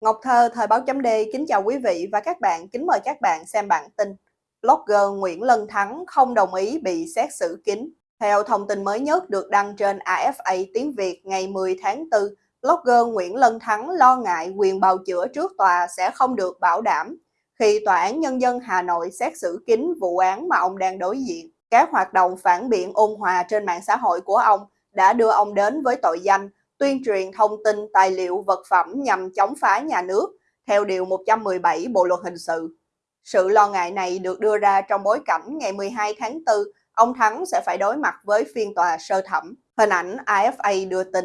Ngọc Thơ, Thời báo chấm D, kính chào quý vị và các bạn, kính mời các bạn xem bản tin. Blogger Nguyễn Lân Thắng không đồng ý bị xét xử kín. Theo thông tin mới nhất được đăng trên AFA tiếng Việt ngày 10 tháng 4, blogger Nguyễn Lân Thắng lo ngại quyền bào chữa trước tòa sẽ không được bảo đảm khi Tòa án Nhân dân Hà Nội xét xử kín vụ án mà ông đang đối diện. Các hoạt động phản biện ôn hòa trên mạng xã hội của ông đã đưa ông đến với tội danh tuyên truyền thông tin tài liệu vật phẩm nhằm chống phá nhà nước theo Điều 117 Bộ Luật Hình sự. Sự lo ngại này được đưa ra trong bối cảnh ngày 12 tháng 4, ông Thắng sẽ phải đối mặt với phiên tòa sơ thẩm. Hình ảnh AFA đưa tin.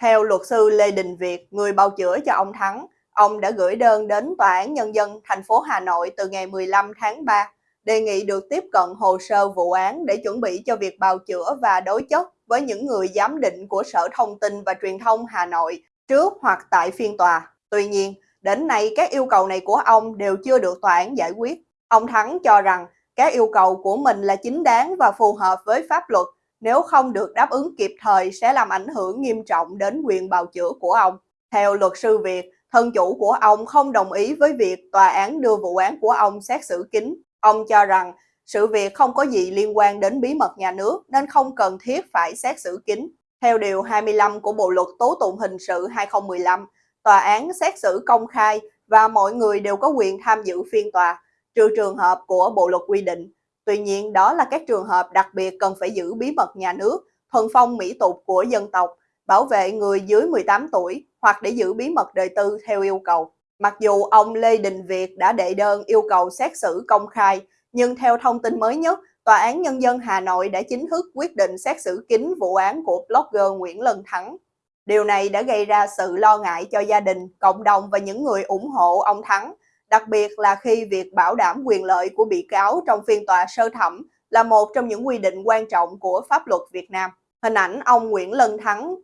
Theo luật sư Lê Đình Việt, người bào chữa cho ông Thắng, ông đã gửi đơn đến Tòa án Nhân dân thành phố Hà Nội từ ngày 15 tháng 3, đề nghị được tiếp cận hồ sơ vụ án để chuẩn bị cho việc bào chữa và đối chất với những người giám định của Sở Thông tin và Truyền thông Hà Nội trước hoặc tại phiên tòa. Tuy nhiên, đến nay các yêu cầu này của ông đều chưa được tòa án giải quyết. Ông Thắng cho rằng các yêu cầu của mình là chính đáng và phù hợp với pháp luật, nếu không được đáp ứng kịp thời sẽ làm ảnh hưởng nghiêm trọng đến quyền bào chữa của ông. Theo luật sư Việt, thân chủ của ông không đồng ý với việc tòa án đưa vụ án của ông xét xử kín. Ông cho rằng sự việc không có gì liên quan đến bí mật nhà nước nên không cần thiết phải xét xử kín. Theo Điều 25 của Bộ Luật Tố tụng Hình sự 2015, tòa án xét xử công khai và mọi người đều có quyền tham dự phiên tòa, trừ trường hợp của Bộ Luật quy định. Tuy nhiên, đó là các trường hợp đặc biệt cần phải giữ bí mật nhà nước, thuần phong mỹ tục của dân tộc, bảo vệ người dưới 18 tuổi hoặc để giữ bí mật đời tư theo yêu cầu. Mặc dù ông Lê Đình Việt đã đệ đơn yêu cầu xét xử công khai, nhưng theo thông tin mới nhất, Tòa án Nhân dân Hà Nội đã chính thức quyết định xét xử kín vụ án của blogger Nguyễn Lân Thắng. Điều này đã gây ra sự lo ngại cho gia đình, cộng đồng và những người ủng hộ ông Thắng, đặc biệt là khi việc bảo đảm quyền lợi của bị cáo trong phiên tòa sơ thẩm là một trong những quy định quan trọng của pháp luật Việt Nam. Hình ảnh ông Nguyễn Lân Thắng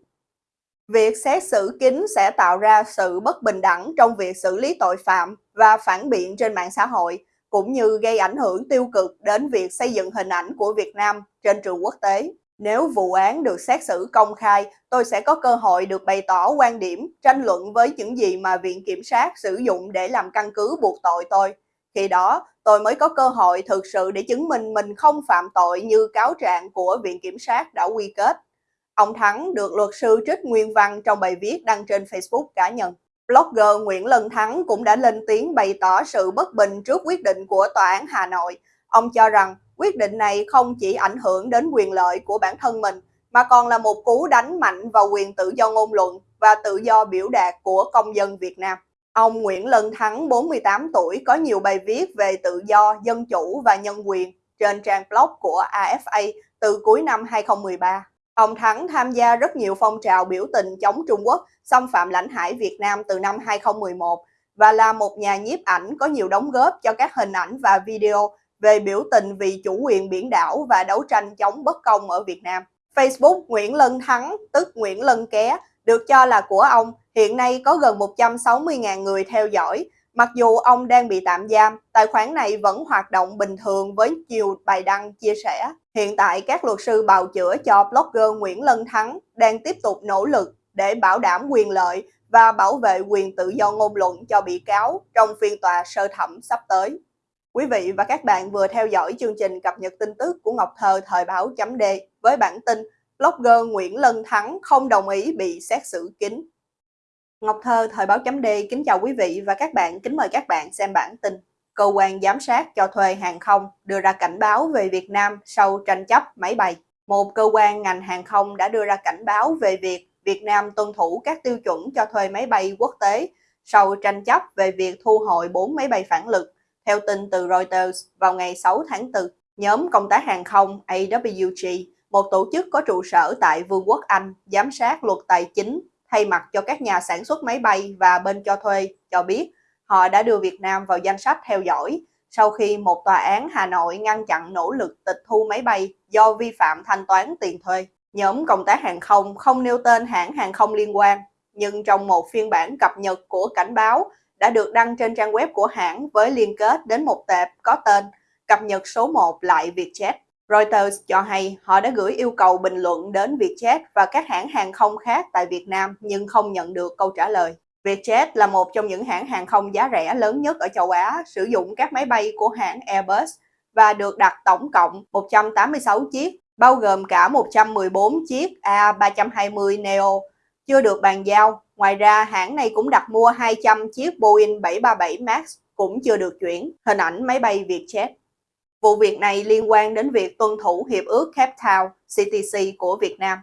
Việc xét xử kín sẽ tạo ra sự bất bình đẳng trong việc xử lý tội phạm và phản biện trên mạng xã hội, cũng như gây ảnh hưởng tiêu cực đến việc xây dựng hình ảnh của Việt Nam trên trường quốc tế. Nếu vụ án được xét xử công khai, tôi sẽ có cơ hội được bày tỏ quan điểm, tranh luận với những gì mà Viện Kiểm sát sử dụng để làm căn cứ buộc tội tôi. Khi đó, tôi mới có cơ hội thực sự để chứng minh mình không phạm tội như cáo trạng của Viện Kiểm sát đã quy kết. Ông Thắng được luật sư trích nguyên văn trong bài viết đăng trên Facebook cá nhân. Blogger Nguyễn Lân Thắng cũng đã lên tiếng bày tỏ sự bất bình trước quyết định của Tòa án Hà Nội. Ông cho rằng quyết định này không chỉ ảnh hưởng đến quyền lợi của bản thân mình, mà còn là một cú đánh mạnh vào quyền tự do ngôn luận và tự do biểu đạt của công dân Việt Nam. Ông Nguyễn Lân Thắng, 48 tuổi, có nhiều bài viết về tự do, dân chủ và nhân quyền trên trang blog của AFA từ cuối năm 2013. Ông Thắng tham gia rất nhiều phong trào biểu tình chống Trung Quốc xâm phạm lãnh hải Việt Nam từ năm 2011 và là một nhà nhiếp ảnh có nhiều đóng góp cho các hình ảnh và video về biểu tình vì chủ quyền biển đảo và đấu tranh chống bất công ở Việt Nam. Facebook Nguyễn Lân Thắng, tức Nguyễn Lân Ké, được cho là của ông, hiện nay có gần 160.000 người theo dõi. Mặc dù ông đang bị tạm giam, tài khoản này vẫn hoạt động bình thường với nhiều bài đăng chia sẻ. Hiện tại, các luật sư bào chữa cho blogger Nguyễn Lân Thắng đang tiếp tục nỗ lực để bảo đảm quyền lợi và bảo vệ quyền tự do ngôn luận cho bị cáo trong phiên tòa sơ thẩm sắp tới. Quý vị và các bạn vừa theo dõi chương trình cập nhật tin tức của Ngọc Thơ thời báo chấm D với bản tin blogger Nguyễn Lân Thắng không đồng ý bị xét xử kín. Ngọc Thơ thời báo chấm D kính chào quý vị và các bạn, kính mời các bạn xem bản tin. Cơ quan giám sát cho thuê hàng không đưa ra cảnh báo về Việt Nam sau tranh chấp máy bay. Một cơ quan ngành hàng không đã đưa ra cảnh báo về việc Việt Nam tuân thủ các tiêu chuẩn cho thuê máy bay quốc tế sau tranh chấp về việc thu hồi 4 máy bay phản lực. Theo tin từ Reuters vào ngày 6 tháng 4, nhóm công tác hàng không AWG, một tổ chức có trụ sở tại Vương quốc Anh, giám sát luật tài chính thay mặt cho các nhà sản xuất máy bay và bên cho thuê cho biết họ đã đưa Việt Nam vào danh sách theo dõi sau khi một tòa án Hà Nội ngăn chặn nỗ lực tịch thu máy bay do vi phạm thanh toán tiền thuê. Nhóm công tác hàng không không nêu tên hãng hàng không liên quan, nhưng trong một phiên bản cập nhật của cảnh báo đã được đăng trên trang web của hãng với liên kết đến một tệp có tên cập nhật số 1 lại Vietjet. Reuters cho hay họ đã gửi yêu cầu bình luận đến Vietjet và các hãng hàng không khác tại Việt Nam nhưng không nhận được câu trả lời. Vietjet là một trong những hãng hàng không giá rẻ lớn nhất ở châu Á, sử dụng các máy bay của hãng Airbus và được đặt tổng cộng 186 chiếc, bao gồm cả 114 chiếc A320 Neo chưa được bàn giao. Ngoài ra, hãng này cũng đặt mua 200 chiếc Boeing 737 MAX cũng chưa được chuyển, hình ảnh máy bay Vietjet. Vụ việc này liên quan đến việc tuân thủ Hiệp ước Cape Town CTC của Việt Nam.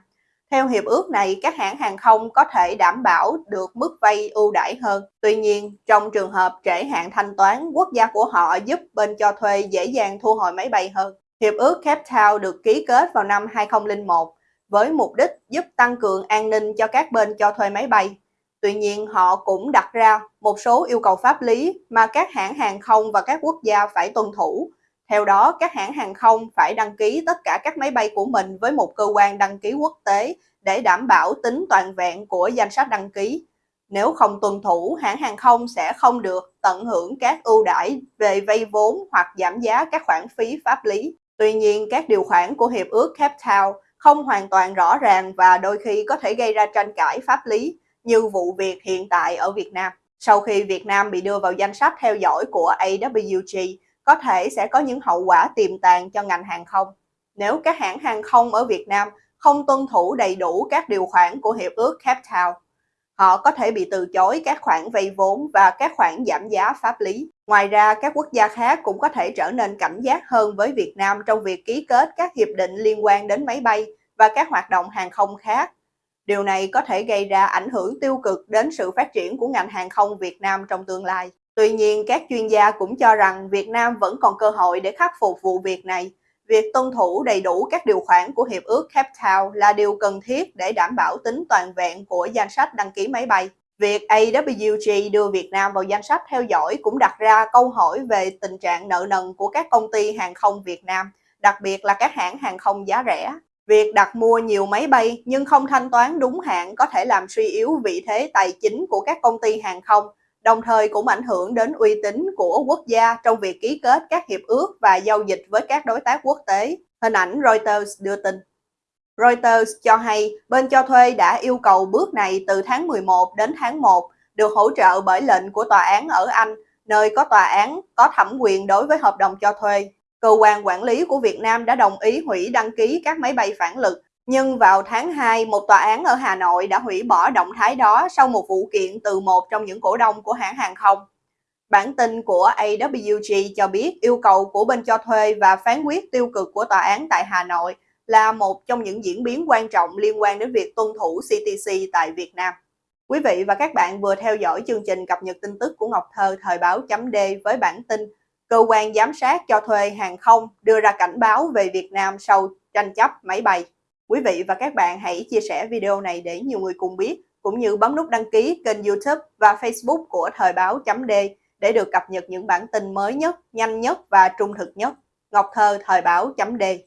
Theo hiệp ước này, các hãng hàng không có thể đảm bảo được mức vay ưu đãi hơn. Tuy nhiên, trong trường hợp trễ hạn thanh toán, quốc gia của họ giúp bên cho thuê dễ dàng thu hồi máy bay hơn. Hiệp ước Cape Town được ký kết vào năm 2001 với mục đích giúp tăng cường an ninh cho các bên cho thuê máy bay. Tuy nhiên, họ cũng đặt ra một số yêu cầu pháp lý mà các hãng hàng không và các quốc gia phải tuân thủ. Theo đó, các hãng hàng không phải đăng ký tất cả các máy bay của mình với một cơ quan đăng ký quốc tế để đảm bảo tính toàn vẹn của danh sách đăng ký. Nếu không tuân thủ, hãng hàng không sẽ không được tận hưởng các ưu đãi về vay vốn hoặc giảm giá các khoản phí pháp lý. Tuy nhiên, các điều khoản của Hiệp ước Cape Town không hoàn toàn rõ ràng và đôi khi có thể gây ra tranh cãi pháp lý như vụ việc hiện tại ở Việt Nam. Sau khi Việt Nam bị đưa vào danh sách theo dõi của AWG, có thể sẽ có những hậu quả tiềm tàng cho ngành hàng không. Nếu các hãng hàng không ở Việt Nam không tuân thủ đầy đủ các điều khoản của Hiệp ước Cape Town, họ có thể bị từ chối các khoản vay vốn và các khoản giảm giá pháp lý. Ngoài ra, các quốc gia khác cũng có thể trở nên cảnh giác hơn với Việt Nam trong việc ký kết các hiệp định liên quan đến máy bay và các hoạt động hàng không khác. Điều này có thể gây ra ảnh hưởng tiêu cực đến sự phát triển của ngành hàng không Việt Nam trong tương lai. Tuy nhiên, các chuyên gia cũng cho rằng Việt Nam vẫn còn cơ hội để khắc phục vụ việc này. Việc tuân thủ đầy đủ các điều khoản của Hiệp ước Cape Town là điều cần thiết để đảm bảo tính toàn vẹn của danh sách đăng ký máy bay. Việc AWG đưa Việt Nam vào danh sách theo dõi cũng đặt ra câu hỏi về tình trạng nợ nần của các công ty hàng không Việt Nam, đặc biệt là các hãng hàng không giá rẻ. Việc đặt mua nhiều máy bay nhưng không thanh toán đúng hạn có thể làm suy yếu vị thế tài chính của các công ty hàng không, đồng thời cũng ảnh hưởng đến uy tín của quốc gia trong việc ký kết các hiệp ước và giao dịch với các đối tác quốc tế. Hình ảnh Reuters đưa tin. Reuters cho hay bên cho thuê đã yêu cầu bước này từ tháng 11 đến tháng 1 được hỗ trợ bởi lệnh của tòa án ở Anh, nơi có tòa án có thẩm quyền đối với hợp đồng cho thuê. Cơ quan quản lý của Việt Nam đã đồng ý hủy đăng ký các máy bay phản lực. Nhưng vào tháng 2, một tòa án ở Hà Nội đã hủy bỏ động thái đó sau một vụ kiện từ một trong những cổ đông của hãng hàng không. Bản tin của AWG cho biết yêu cầu của bên cho thuê và phán quyết tiêu cực của tòa án tại Hà Nội là một trong những diễn biến quan trọng liên quan đến việc tuân thủ CTC tại Việt Nam. Quý vị và các bạn vừa theo dõi chương trình cập nhật tin tức của Ngọc Thơ thời báo chấm D với bản tin cơ quan giám sát cho thuê hàng không đưa ra cảnh báo về Việt Nam sau tranh chấp máy bay. Quý vị và các bạn hãy chia sẻ video này để nhiều người cùng biết, cũng như bấm nút đăng ký kênh youtube và facebook của Thời báo chấm D để được cập nhật những bản tin mới nhất, nhanh nhất và trung thực nhất. Ngọc Thơ Thời báo chấm D